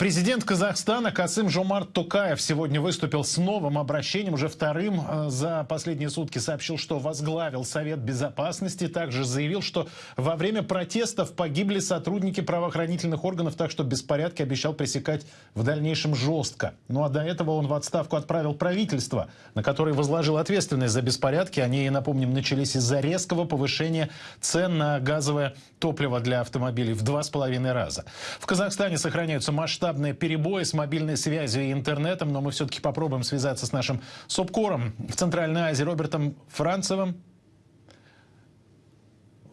Президент Казахстана Касым Жомарт Тукаев сегодня выступил с новым обращением, уже вторым э, за последние сутки сообщил, что возглавил Совет Безопасности. Также заявил, что во время протестов погибли сотрудники правоохранительных органов, так что беспорядки обещал пресекать в дальнейшем жестко. Ну а до этого он в отставку отправил правительство, на которое возложил ответственность за беспорядки. Они, напомним, начались из-за резкого повышения цен на газовое топливо для автомобилей в два с половиной раза. В Казахстане сохраняются масштабные перебои с мобильной связью и интернетом, но мы все-таки попробуем связаться с нашим СОПКОРом в Центральной Азии Робертом Францевым.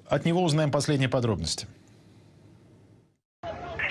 От него узнаем последние подробности.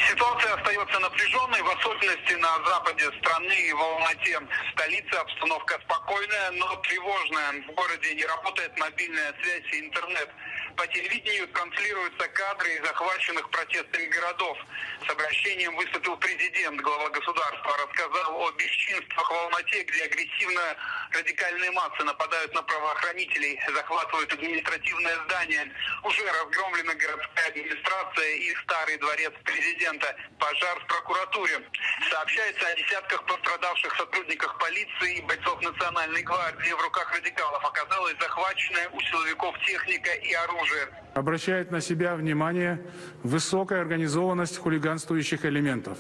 Ситуация остается напряженной, в особенности на западе страны и в Алмате. Столице обстановка спокойная, но тревожная. В городе не работает мобильная связь и интернет. По телевидению транслируются кадры из захваченных протестами городов. С обращением выступил президент, глава государства, рассказал о бесчинствах в Алмате, где агрессивно радикальные массы нападают на правоохранителей, захватывают административное здание. Уже разгромлена городская администрация и старый дворец президента. Пожар в прокуратуре. Сообщается о десятках пострадавших сотрудниках полиции и бойцов Национальной гвардии. В руках радикалов оказалась захваченная у силовиков техника и оружие оружия. Обращает на себя внимание высокая организованность хулиганствующих элементов.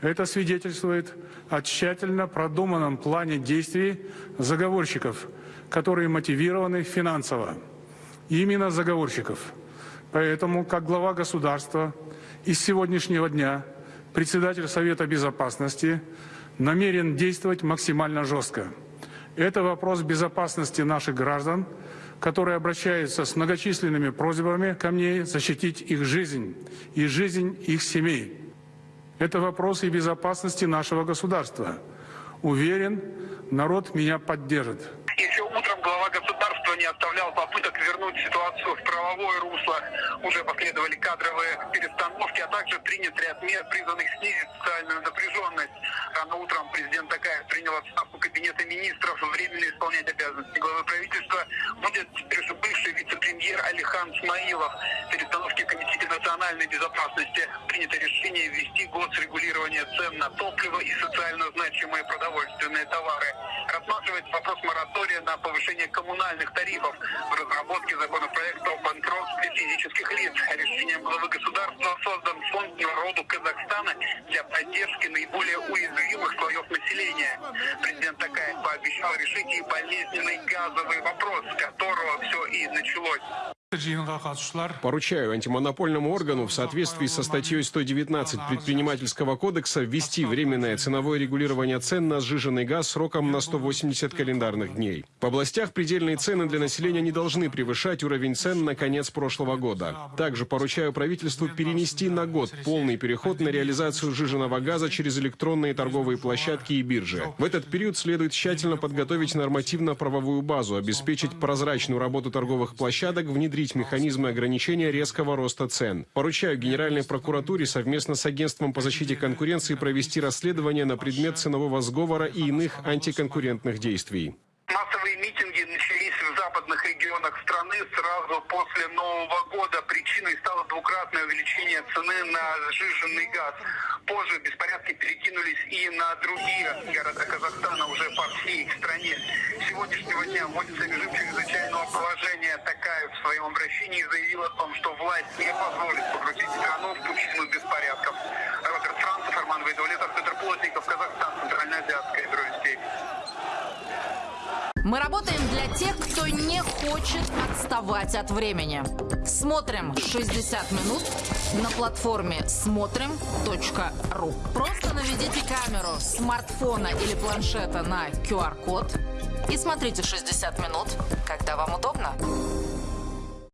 Это свидетельствует о тщательно продуманном плане действий заговорщиков, которые мотивированы финансово. Именно заговорщиков. Поэтому, как глава государства, из сегодняшнего дня председатель Совета Безопасности намерен действовать максимально жестко. Это вопрос безопасности наших граждан, которые обращаются с многочисленными просьбами ко мне защитить их жизнь и жизнь их семей. Это вопрос и безопасности нашего государства. Уверен, народ меня поддержит. Еще утром глава государства не оставлял попыток вернуть ситуацию в правовое русло. Уже последовали кадровые перестановки, а также принят ряд мер, призванных снизить социальную напряженность. Рано утром президент Такаев принял отставку Кабинета министров, исполнять обязанности главы правительства будет бывший вице-премьер Алихан Смаилов. Перестановки в Комитете национальной безопасности принято решение ввести год регулирования цен на топливо и социально значимые продовольственные товары. Рассматривается вопрос моратория на повышение коммунальных тарифов. В разработке законопроекта о банкротстве физических лиц. Решением главы государства создан фонд народу Казахстана для поддержки наиболее уязвимых населения. Президент Такаев пообещал решить и болезненный газовый вопрос, с которого все и началось. Поручаю антимонопольному органу в соответствии со статьей 119 предпринимательского кодекса ввести временное ценовое регулирование цен на сжиженный газ сроком на 180 календарных дней. В областях предельные цены для населения не должны превышать уровень цен на конец прошлого года. Также поручаю правительству перенести на год полный переход на реализацию сжиженного газа через электронные торговые площадки и биржи. В этот период следует тщательно подготовить нормативно-правовую базу, обеспечить прозрачную работу торговых площадок, внедрить внедрить механизмы ограничения резкого роста цен. Поручаю Генеральной прокуратуре совместно с Агентством по защите конкуренции провести расследование на предмет ценового сговора и иных антиконкурентных действий. Массовые митинги начались в западных регионах страны сразу после Нового года. Причиной стало двукратное увеличение цены на сжиженный газ. Позже беспорядки перекинулись и на другие города Казахстана, уже по всей стране. С сегодняшнего дня вводится режим чрезвычайного положения. Такая в своем обращении заявила о том, что власть не позволит погрузить страну в пучину беспорядков. Роберт Францев, Арман Вайдулетов, Петр Плотников, Казахстан, Центральноазиатская бюро Мы работаем кто не хочет отставать от времени. Смотрим 60 минут на платформе смотрим.ру. Просто наведите камеру смартфона или планшета на QR-код и смотрите 60 минут, когда вам удобно.